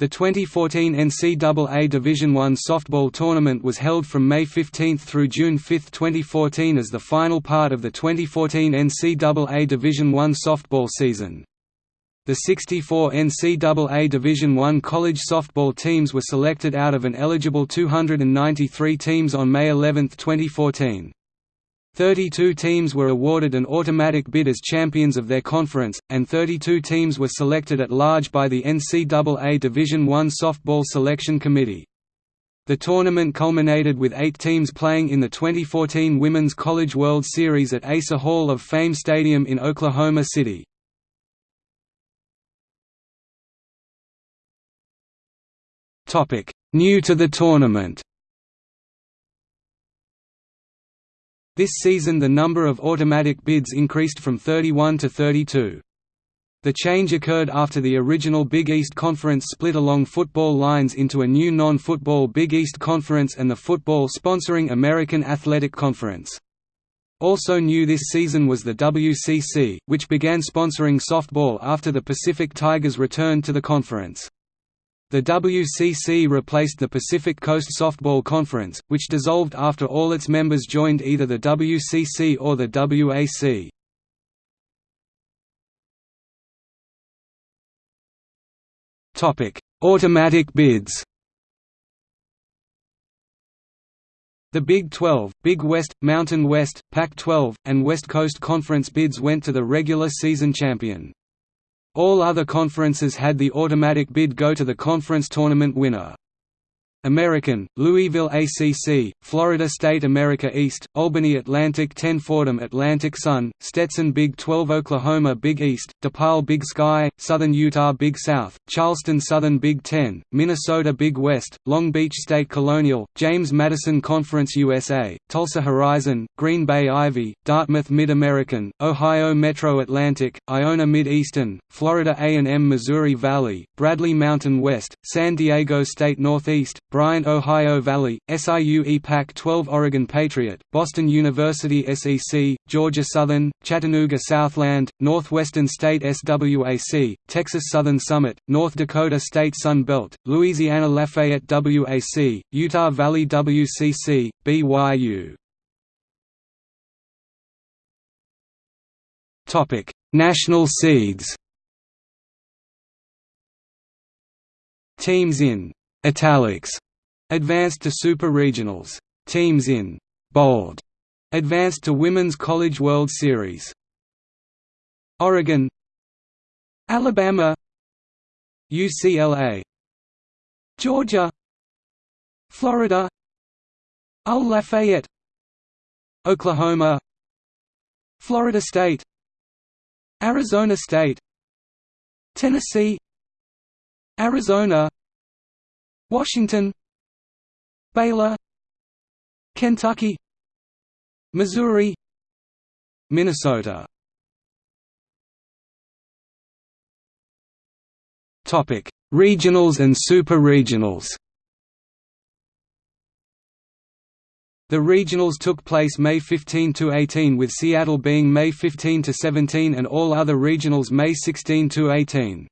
The 2014 NCAA Division I softball tournament was held from May 15 through June 5, 2014 as the final part of the 2014 NCAA Division I softball season. The 64 NCAA Division I college softball teams were selected out of an eligible 293 teams on May 11, 2014. 32 teams were awarded an automatic bid as champions of their conference, and 32 teams were selected at large by the NCAA Division I Softball Selection Committee. The tournament culminated with eight teams playing in the 2014 Women's College World Series at Asa Hall of Fame Stadium in Oklahoma City. New to the tournament This season the number of automatic bids increased from 31 to 32. The change occurred after the original Big East Conference split along football lines into a new non-football Big East Conference and the football-sponsoring American Athletic Conference. Also new this season was the WCC, which began sponsoring softball after the Pacific Tigers returned to the conference. The WCC replaced the Pacific Coast Softball Conference, which dissolved after all its members joined either the WCC or the WAC. Automatic bids The Big 12, Big West, Mountain West, Pac-12, and West Coast Conference bids went to the regular season champion. All other conferences had the automatic bid go to the conference tournament winner. American, Louisville ACC, Florida State America East, Albany Atlantic 10 Fordham Atlantic Sun, Stetson Big 12 Oklahoma Big East, DePaul Big Sky, Southern Utah Big South, Charleston Southern Big 10, Minnesota Big West, Long Beach State Colonial, James Madison Conference USA, Tulsa Horizon, Green Bay Ivy, Dartmouth Mid-American, Ohio Metro Atlantic, Iona Mid-Eastern, Florida A&M Missouri Valley, Bradley Mountain West, San Diego State Northeast, Bryant Ohio Valley, SIUE Pac-12 Oregon Patriot, Boston University SEC, Georgia Southern, Chattanooga Southland, Northwestern State SWAC, Texas Southern Summit, North Dakota State Sun Belt, Louisiana Lafayette WAC, Utah Valley WCC, BYU. National seeds Teams in italics advanced to super regionals. Teams in bold advanced to Women's College World Series. Oregon Alabama UCLA Georgia Florida Lafayette Oklahoma Florida State Arizona State Tennessee Arizona Washington Baylor Kentucky Missouri Minnesota Topic: Regionals and super regionals. The regionals took place May 15 to 18 with Seattle being May 15 to 17 and all other regionals May 16 to 18.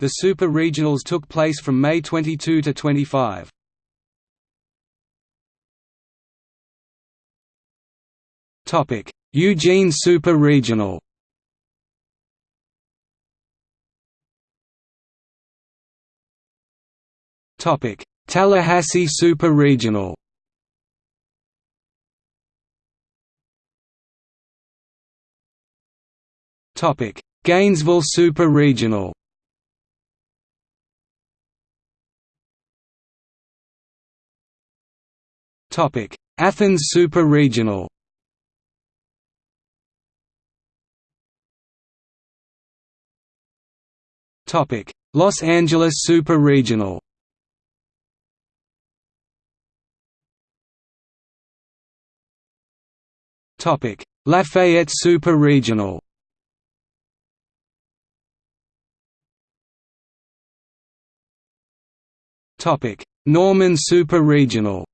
The Super Regionals took place from May 22 to 25. Topic: Eugene Super Regional. Topic: Tallahassee Super Regional. Topic: Gainesville Super Regional. Topic: Athens Super Regional. Topic: Los Angeles Super Regional. Topic: Lafayette Super Regional. Topic: Norman Super Regional.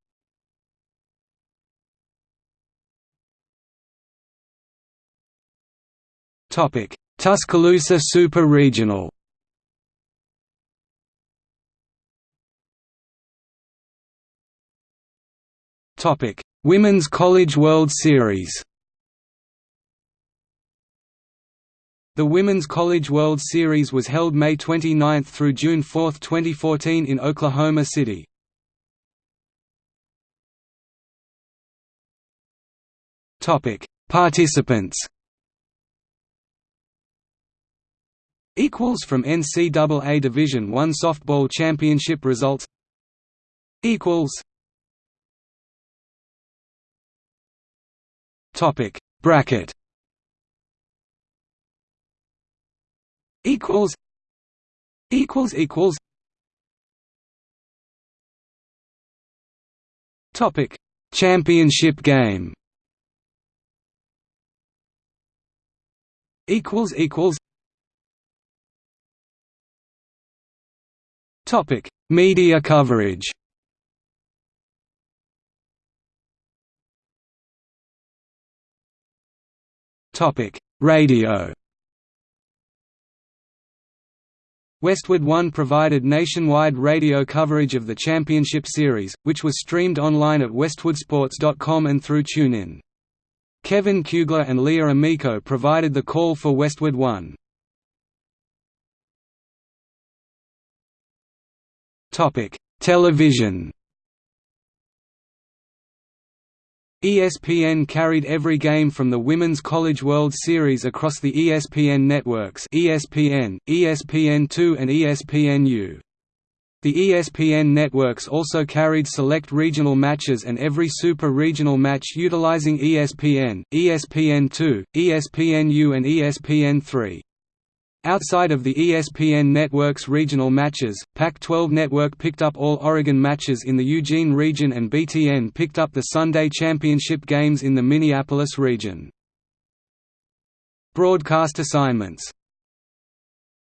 Tuscaloosa Super Regional Topic: Women's College World Series. The Women's College World Series was held May 29 through June 4, 2014 in Oklahoma City. Topic: Participants. Equals from NCAA Division I softball championship results. Equals. Topic: Bracket. equals equals equals topic championship game equals equals topic media coverage topic radio Westwood One provided nationwide radio coverage of the championship series, which was streamed online at westwoodsports.com and through TuneIn. Kevin Kugler and Leah Amico provided the call for Westwood One. Television ESPN carried every game from the Women's College World Series across the ESPN networks ESPN, ESPN2 and ESPNU. The ESPN networks also carried select regional matches and every super regional match utilizing ESPN, ESPN2, ESPNU and ESPN3. Outside of the ESPN network's regional matches, Pac-12 Network picked up all Oregon matches in the Eugene region and BTN picked up the Sunday championship games in the Minneapolis region. Broadcast assignments